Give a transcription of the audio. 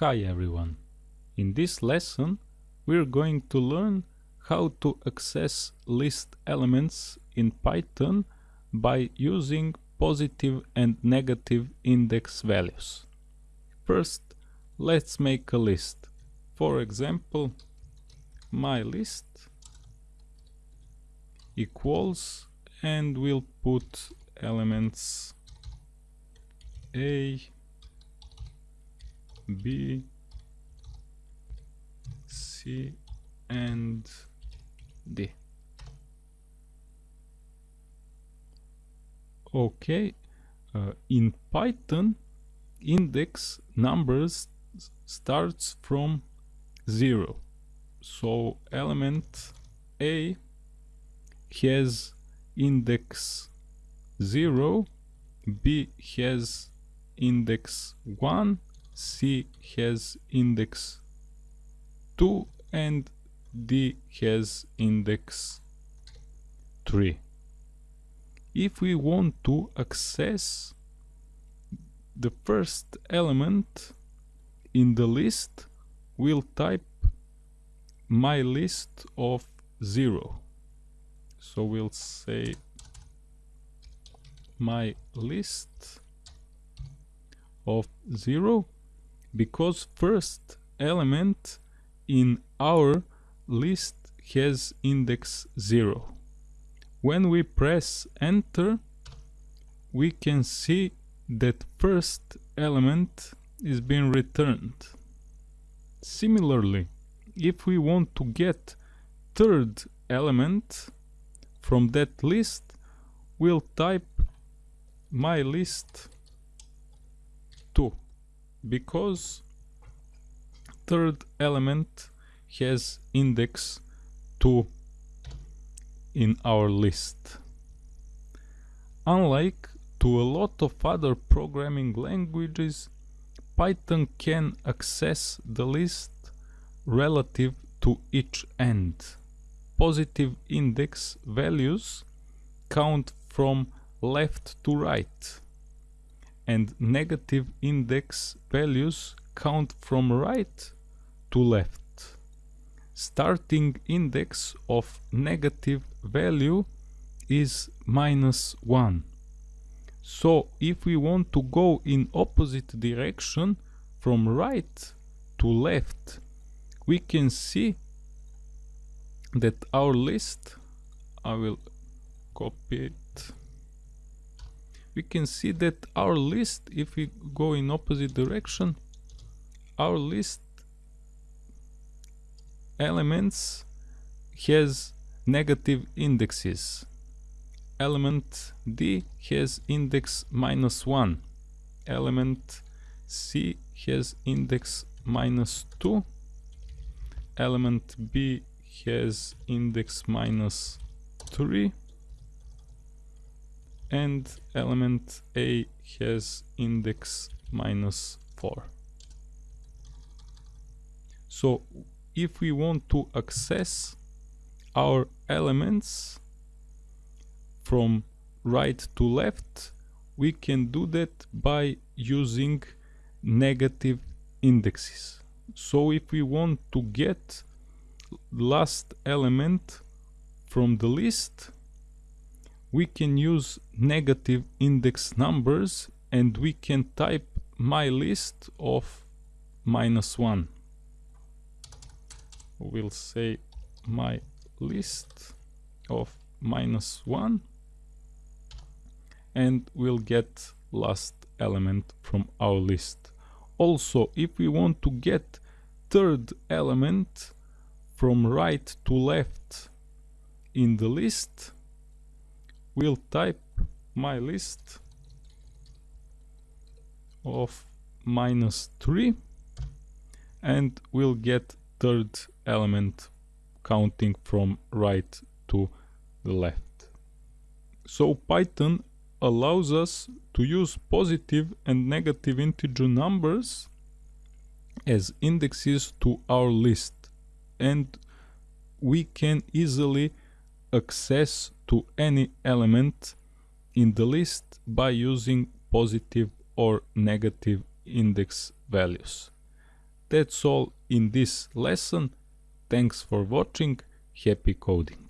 Hi everyone. In this lesson we're going to learn how to access list elements in Python by using positive and negative index values. First let's make a list. For example my list equals and we'll put elements A B, C, and D. Okay, uh, in Python, index numbers starts from 0. So element A has index 0, B has index 1, C has index 2 and D has index 3. If we want to access the first element in the list, we'll type my list of 0. So we'll say my list of 0 because first element in our list has index 0. When we press enter we can see that first element is being returned. Similarly, if we want to get third element from that list, we'll type my list 2 because third element has index 2 in our list. Unlike to a lot of other programming languages, Python can access the list relative to each end. Positive index values count from left to right and negative index values count from right to left. Starting index of negative value is minus 1. So if we want to go in opposite direction from right to left, we can see that our list, I will copy it we can see that our list if we go in opposite direction our list elements has negative indexes. Element D has index minus 1 element C has index minus 2 element B has index minus 3 and element A has index minus 4. So if we want to access our elements from right to left, we can do that by using negative indexes. So if we want to get last element from the list, we can use negative index numbers and we can type my list of minus 1 we'll say my list of minus 1 and we'll get last element from our list. Also if we want to get third element from right to left in the list will type my list of minus 3 and we'll get third element counting from right to the left. So Python allows us to use positive and negative integer numbers as indexes to our list and we can easily access to any element in the list by using positive or negative index values. that's all in this lesson. Thanks for watching. Happy coding.